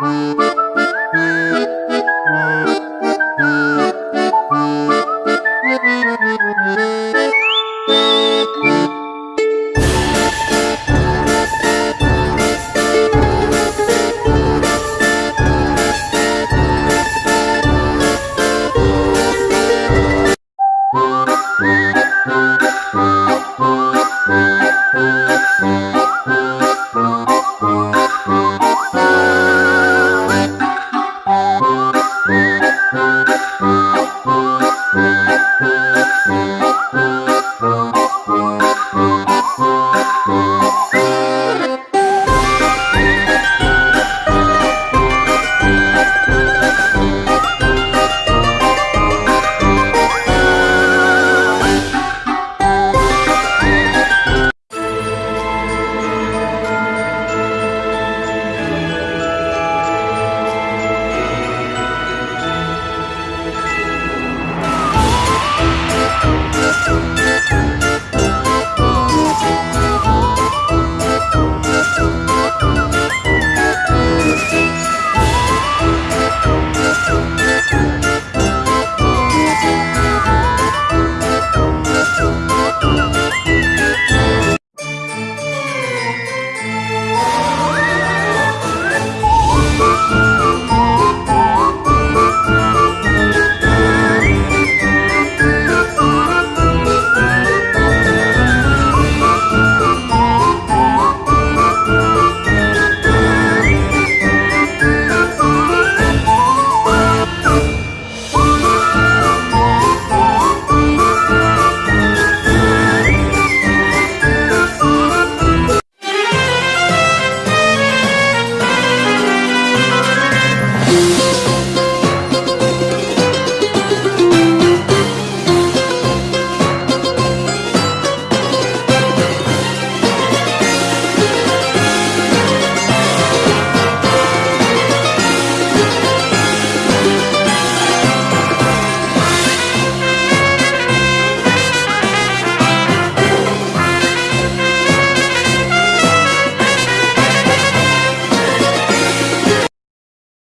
Música